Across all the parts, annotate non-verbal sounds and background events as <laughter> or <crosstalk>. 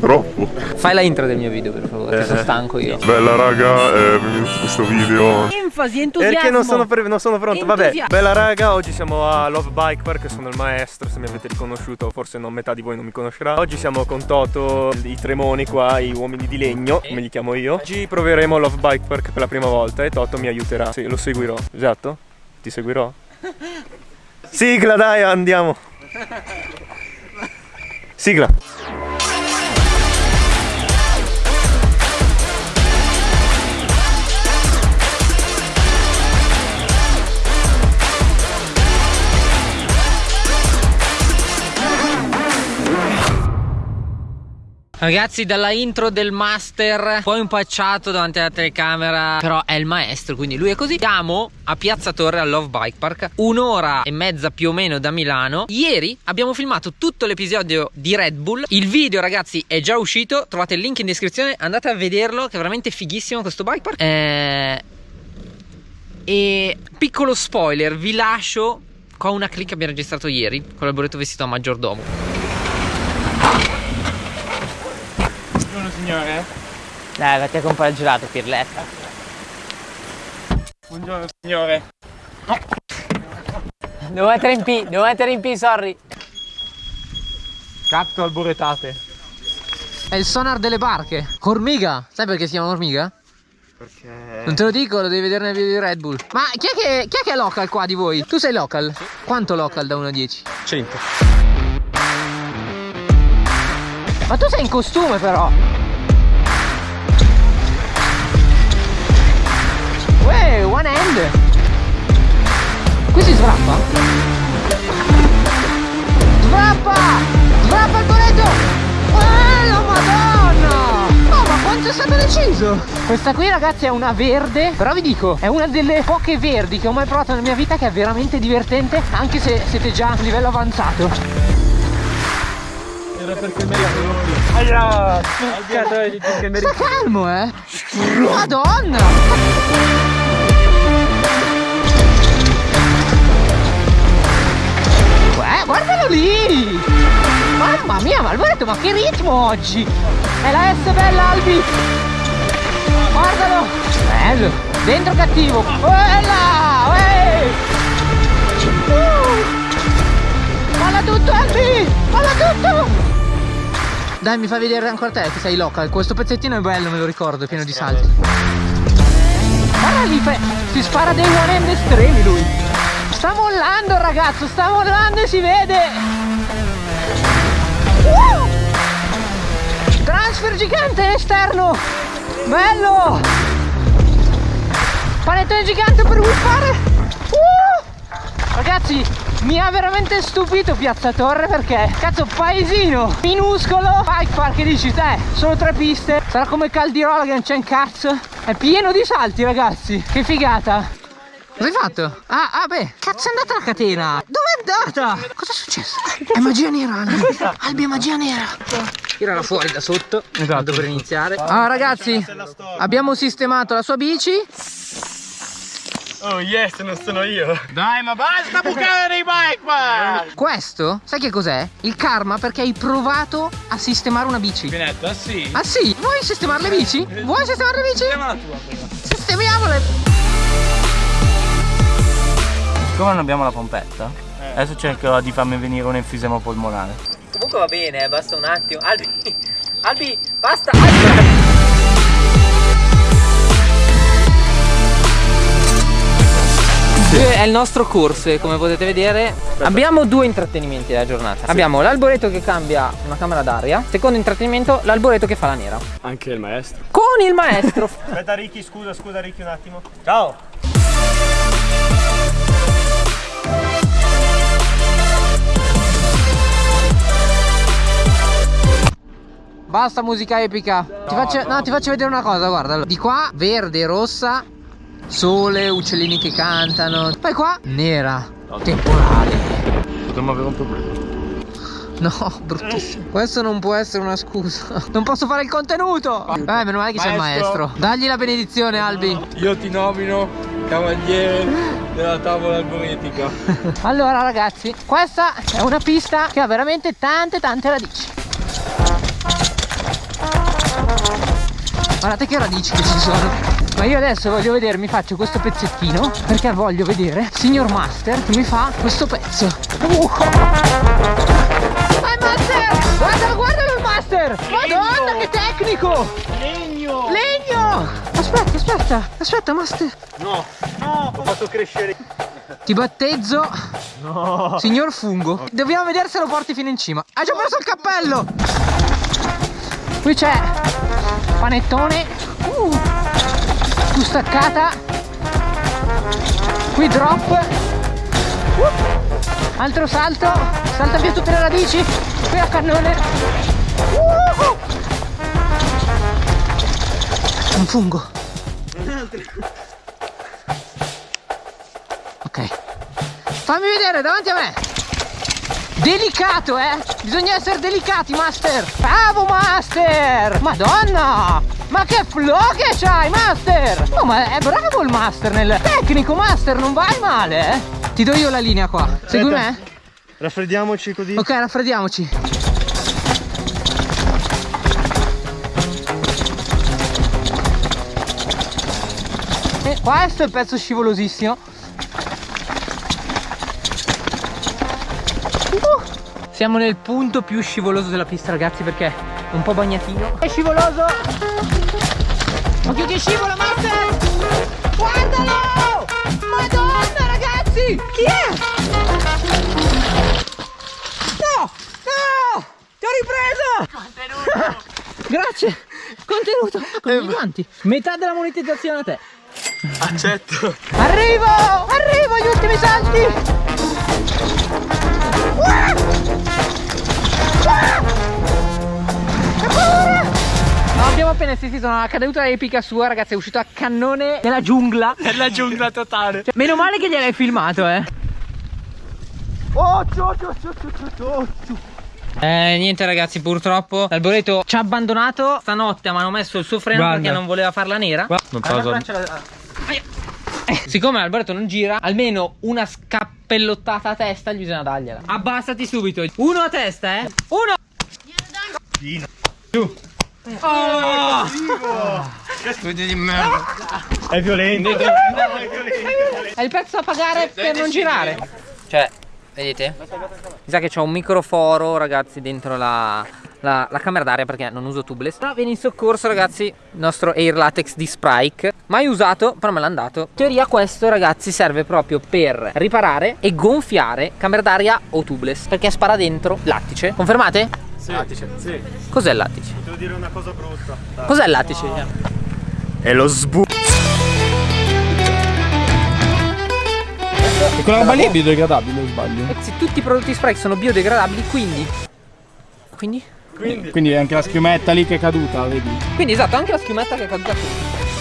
Troppo. Fai la intro del mio video per favore, che sono stanco io. Bella raga, venuto questo video. Enfasi, entusiasmo. Perché non sono, non sono pronto? Vabbè, Entusiasmo. bella raga, oggi siamo a Love Bike Park, sono il maestro, se mi avete riconosciuto, forse non metà di voi non mi conoscerà. Oggi siamo con Toto, i tremoni qua, i uomini di legno, come li chiamo io. Oggi proveremo Love Bike Park per la prima volta e Toto mi aiuterà. Sì, lo seguirò. Esatto? Ti seguirò? <laughs> Sigla dai, andiamo. Sigla. Ragazzi dalla intro del master Poi impacciato davanti alla telecamera Però è il maestro quindi lui è così. Siamo a Piazza Torre al Love Bike Park Un'ora e mezza più o meno da Milano. Ieri abbiamo filmato tutto l'episodio di Red Bull. Il video ragazzi è già uscito Trovate il link in descrizione Andate a vederlo che è veramente fighissimo questo bike park. Eh... E piccolo spoiler Vi lascio con una clip che abbiamo registrato ieri Con l'alboreto vestito a maggiordomo Buongiorno signore. Dai vatti a comprare il gelato Pirletta Buongiorno signore. Devo mettere in P, devo mettere in P, sorry. Capto alboretate. È il sonar delle barche. Ormiga. Sai perché si chiama Ormiga? Perché... Non te lo dico, lo devi vedere nel video di Red Bull. Ma chi è che, chi è, che è local qua di voi? Tu sei local? Quanto local da 1 a 10? 100. Ma tu sei in costume però. Uè, one hand. Qui si svrappa? Svrappa! Svrappa il boletto! Bello, madonna! Oh, ma quanto è stato deciso? Questa qui ragazzi è una verde Però vi dico, è una delle poche verdi che ho mai provato nella mia vita Che è veramente divertente Anche se siete già a un livello avanzato Era perché me Allora, cazzo che Sta calmo eh Madonna guardalo lì Mamma mia, ma ma che ritmo oggi È la S bella Albi Guardalo Bello Dentro cattivo Bella. Uh. Molla tutto Albi Molla tutto dai, mi fai vedere ancora te che sei local. Questo pezzettino è bello, me lo ricordo, è pieno di salti. Guarda lì, si spara dei one hand estremi lui. Sta mollando ragazzo, sta mollando e si vede. Uh! Transfer gigante esterno. Bello. Panettone gigante per whippare. Uh! Ragazzi, mi ha veramente stupito Piazza Torre perché cazzo paesino minuscolo bike park che dici te solo tre piste sarà come Caldirola che non c'è un cazzo è pieno di salti ragazzi che figata cosa hai fatto? ah, ah beh cazzo è andata la catena dove è andata? cosa è successo? è magia nera Albi è magia nera tirala fuori da sotto esatto per iniziare ah ragazzi abbiamo sistemato la sua bici Oh yes, non sono io. Dai, ma basta bucare nei bike park! Questo, sai che cos'è? Il karma perché hai provato a sistemare una bici. Benetto, ah sì? Ah sì? Vuoi sistemare le bici? Vuoi sistemare le bici? Sistema la tua prima. Sistemiamole! Siccome non abbiamo la pompetta, adesso cercherò di farmi venire un enfisema polmonare. Comunque va bene, eh, basta un attimo. Albi, <laughs> Albi, basta! Albi. È il nostro corso e come potete vedere abbiamo due intrattenimenti della giornata. Abbiamo l'alboreto che cambia una camera d'aria, secondo intrattenimento l'alboreto che fa la nera. Anche il maestro. Con il maestro. <laughs> Aspetta Ricky, scusa, scusa Ricky un attimo. Ciao. Basta musica epica. ti, faccio, no, ti faccio vedere una cosa, guarda. Di qua verde, rossa, sole, uccellini che cantano. Poi qua nera, temporale. Potremmo avere un problema. No, bruttissimo. Questo non può essere una scusa. Non posso fare il contenuto. Vabbè, meno male che c'è il Maestro. maestro. Dagli la benedizione, Albi. Io ti nomino cavaliere della tavola alboretica. <laughs> Allora, ragazzi, questa è una pista che ha veramente tante, tante radici. Guardate che radici che ci sono. Ma io adesso voglio vedere, mi faccio questo pezzettino perché voglio vedere Signor Master che mi fa questo pezzo. Uh. Ah, Master! Guarda, guardalo il Master! Madonna, che tecnico! Legno! Legno! Aspetta, aspetta, aspetta, Master. No, no, ho fatto crescere. Ti battezzo, signor Fungo. Dobbiamo vedere se lo porti fino in cima. Ha già preso il cappello. Qui c'è panettone. Uh, più staccata. Qui drop. Uh, altro salto. Salta via tutte le radici. Qui a cannone. Uh, un fungo. Ok. Fammi vedere davanti a me. Delicato, eh? Bisogna essere delicati, Master. Bravo, Master. Madonna. Ma che flow che c'hai, Master. Oh, ma è bravo il Master nel tecnico, Master. Non vai male, eh? Ti do io la linea qua. Segui me? Raffreddiamoci così. Ok, raffreddiamoci. E questo è il pezzo scivolosissimo. Siamo nel punto più scivoloso della pista ragazzi perché è un po' bagnatino. È scivoloso! Occhio che scivola Master! Guardalo! Madonna ragazzi! Chi è? No! No! Ti ho ripreso! <laughs> Grazie! Contenuto! Con i guanti! Metà della monetizzazione a te! Accetto. Arrivo! Arrivo agli ultimi salti! Abbiamo appena assistito a una caduta epica sua, ragazzi, è uscito a cannone nella giungla. Nella giungla totale. Cioè, meno male che gliel'hai filmato, eh. Oh, ciò, ciò, ciò, ciò, ciò, ciò. Eh, niente ragazzi, purtroppo l'alboreto ci ha abbandonato. Stanotte mi hanno messo il suo freno Guarda. perché non voleva farla nera. Non Allora, Siccome l'alboreto non gira, almeno una scappellottata a testa gli bisogna dargliela. Abbassati subito. Uno a testa, eh. Uno. Giù. Oh! di merda. È violento. È il pezzo da pagare per non girare. Cioè, vedete? Mi sa che c'ho un microforo, ragazzi, dentro la, la- la camera d'aria perché non uso tubeless. Però viene in soccorso, ragazzi, il nostro Air Latex di Sprite. Mai usato, però me l'hanno dato. In teoria questo, ragazzi, serve proprio per riparare e gonfiare camera d'aria o tubeless. Perché spara dentro lattice. Confermate? Sì, sì. Cos'è il lattice? Devo dire una cosa brutta. Cos'è il lattice? È lo sbu. E quella roba lì è biodegradabile, sbaglio? Ragazzi, tutti i prodotti Sprite sono biodegradabili, quindi... Quindi? Quindi anche la schiumetta lì che è caduta, vedi? Quindi esatto, anche la schiumetta che è caduta qui.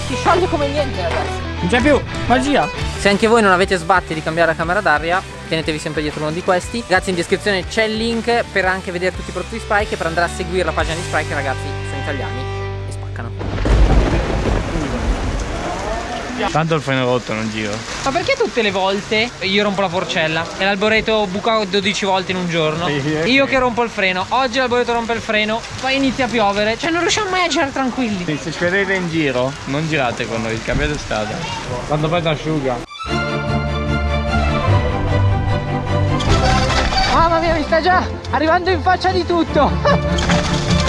Si scioglie come niente, ragazzi. Non c'è più, magia! Se anche voi non avete sbatti di cambiare la camera d'aria, tenetevi sempre dietro uno di questi. Ragazzi, in descrizione c'è il link per anche vedere tutti i prodotti di Sprite e per andare a seguire la pagina di che ragazzi sono italiani e spaccano. Tanto il freno rotto non giro. Ma perché tutte le volte io rompo la forcella e l'alboreto buca 12 volte in un giorno? Io che rompo il freno, oggi l'alboreto rompe il freno, poi inizia a piovere, cioè non riusciamo mai a girare tranquilli. Se ci vedete in giro, non girate con noi, cambiate strada. Quando poi si asciuga. Mamma mia, mi sta già arrivando in faccia di tutto. <laughs>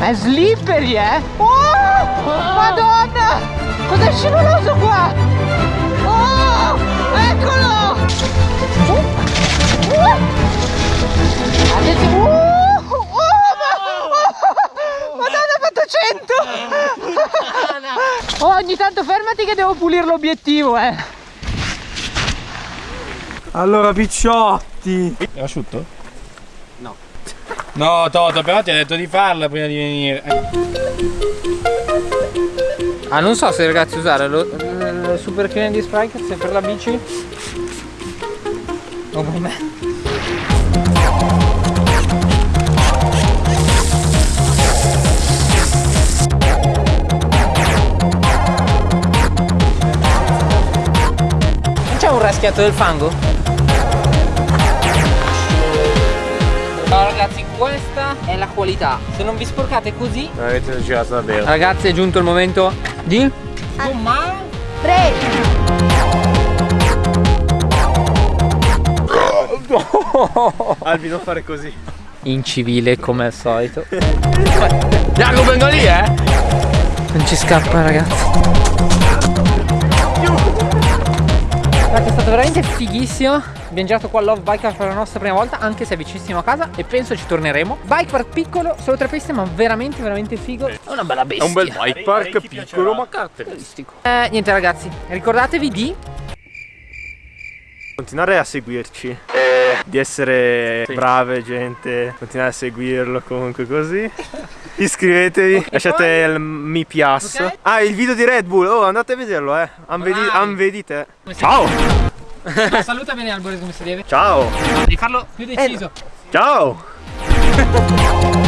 È slippery, eh? Oh! Madonna! Cos'è scivoloso qua? Oh! Eccolo! Uh! Uh! Attenzione! Uh! Oh, ma- oh! Madonna, ha fatto 100! Oh, ogni tanto fermati che devo pulire l'obiettivo, eh! Allora, picciotti. È asciutto? No. No, Toto, però ti ha detto di farla prima di venire. Ah, non so se ragazzi usare lo, il super clean di Sprite se per la bici o per me. C'è un raschiato del fango? Allora ragazzi, questa è la qualità. Se non vi sporcate così, Avete girato davvero. ragazzi, è giunto il momento di gommare. Albi, non fare così. In civile come al solito. Jacopo vengo lì, eh? Non ci scappa ragazzi. È stato veramente fighissimo. Abbiamo girato qua a Love Bike Park per la nostra prima volta, anche se è vicinissimo a casa e penso ci torneremo. Bike park piccolo, solo tre piste, ma veramente, veramente figo. È una bella È bestia. un bel bike park piccolo ma caratteristico. Eh, niente ragazzi, ricordatevi di Continuare a seguirci. Di essere brave gente. Continuare a seguirlo comunque così. Iscrivetevi, lasciate il mi piace. Ok. Ah, il video di Red Bull. Oh, andate a vederlo, eh. Anvedi, Vai. anvedite. Ciao! <laughs> Saluta bene Alboreto come si deve. Ciao! Devi farlo più deciso. Ciao! <laughs>